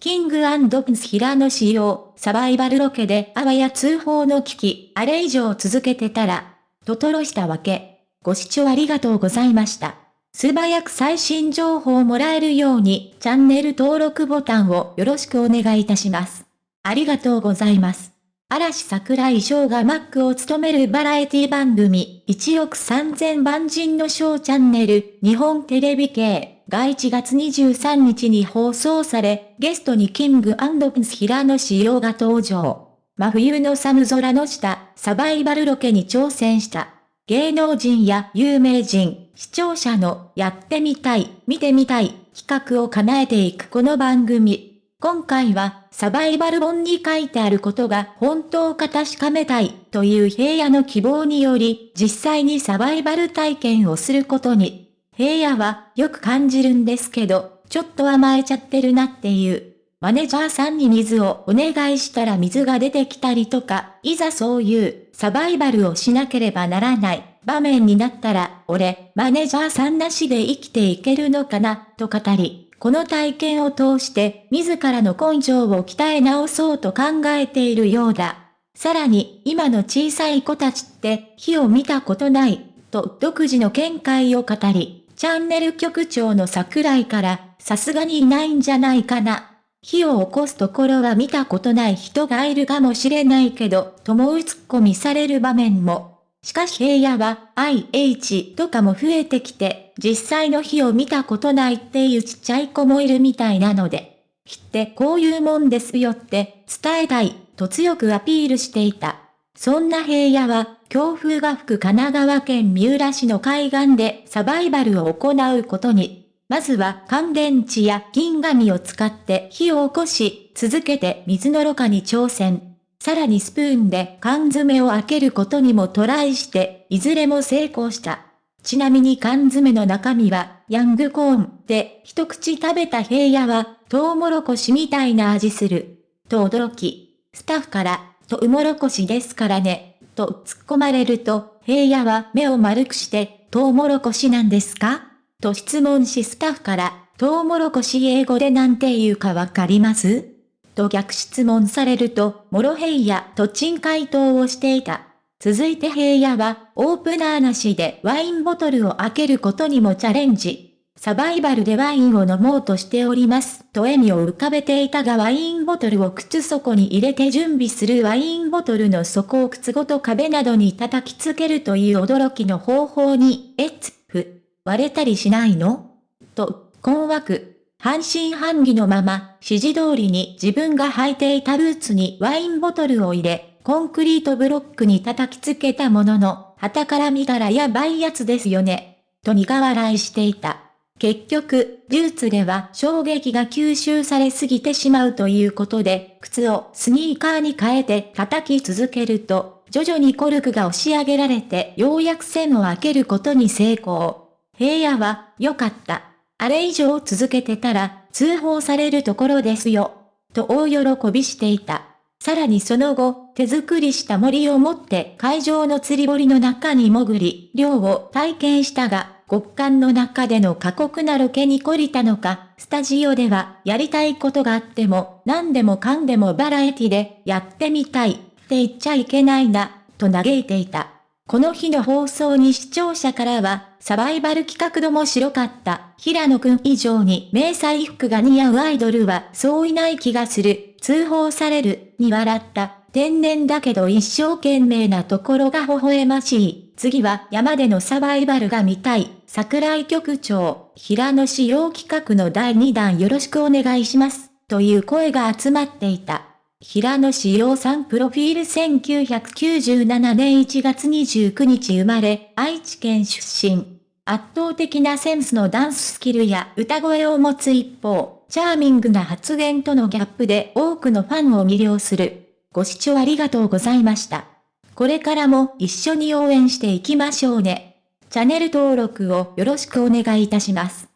キングプンス平野仕様、サバイバルロケであわや通報の危機、あれ以上続けてたら、ととろしたわけ。ご視聴ありがとうございました。素早く最新情報をもらえるように、チャンネル登録ボタンをよろしくお願いいたします。ありがとうございます。嵐桜井翔がマックを務めるバラエティ番組、1億3000万人のショーチャンネル、日本テレビ系。が1月23日に放送され、ゲストにキングプンス平野仕様が登場。真冬の寒空の下、サバイバルロケに挑戦した。芸能人や有名人、視聴者のやってみたい、見てみたい企画を叶えていくこの番組。今回はサバイバル本に書いてあることが本当か確かめたいという平野の希望により実際にサバイバル体験をすることに。平野はよく感じるんですけど、ちょっと甘えちゃってるなっていう。マネージャーさんに水をお願いしたら水が出てきたりとか、いざそういうサバイバルをしなければならない場面になったら、俺、マネージャーさんなしで生きていけるのかな、と語り、この体験を通して自らの根性を鍛え直そうと考えているようだ。さらに、今の小さい子たちって火を見たことない、と独自の見解を語り、チャンネル局長の桜井から、さすがにいないんじゃないかな。火を起こすところは見たことない人がいるかもしれないけど、ともうツッコミされる場面も。しかし平野は IH とかも増えてきて、実際の火を見たことないっていうちっちゃい子もいるみたいなので、火ってこういうもんですよって伝えたいと強くアピールしていた。そんな平野は、強風が吹く神奈川県三浦市の海岸でサバイバルを行うことに、まずは乾電池や銀紙を使って火を起こし、続けて水のろ過に挑戦。さらにスプーンで缶詰を開けることにもトライして、いずれも成功した。ちなみに缶詰の中身は、ヤングコーンで一口食べた平野は、トウモロコシみたいな味する。と驚き、スタッフから、とうもろこしですからね、と突っ込まれると、平野は目を丸くして、トウモロコシなんですか？と質問しスタッフから、トウモロコシ英語でなんて言うかわかります？と逆質問されると、モロヘイヤと珍回答をしていた。続いて平野は、オープナーなしでワインボトルを開けることにもチャレンジ。サバイバルでワインを飲もうとしております、と笑みを浮かべていたがワインボトルを靴底に入れて準備するワインボトルの底を靴ごと壁などに叩きつけるという驚きの方法に、えつ、ふ、割れたりしないの？と、困惑。半信半疑のまま、指示通りに自分が履いていたブーツにワインボトルを入れ、コンクリートブロックに叩きつけたものの、旗から見たらやばいやつですよね。と苦笑いしていた。結局、ーツでは衝撃が吸収されすぎてしまうということで、靴をスニーカーに変えて叩き続けると、徐々にコルクが押し上げられてようやく線を開けることに成功。平野は、よかった。あれ以上続けてたら、通報されるところですよ。と大喜びしていた。さらにその後、手作りした森を持って会場の釣り堀の中に潜り、漁を体験したが、極寒の中での過酷なロケに懲りたのか、スタジオではやりたいことがあっても何でもかんでもバラエティでやってみたいって言っちゃいけないな、と嘆いていた。この日の放送に視聴者からは、サバイバル企画度も白かった。平野くん以上に迷彩服が似合うアイドルはそういない気がする。通報される、に笑った。天然だけど一生懸命なところが微笑ましい。次は山でのサバイバルが見たい。桜井局長、平野仕様企画の第2弾よろしくお願いします。という声が集まっていた。平野志陽さんプロフィール1997年1月29日生まれ、愛知県出身。圧倒的なセンスのダンススキルや歌声を持つ一方、チャーミングな発言とのギャップで多くのファンを魅了する。ご視聴ありがとうございました。これからも一緒に応援していきましょうね。チャンネル登録をよろしくお願いいたします。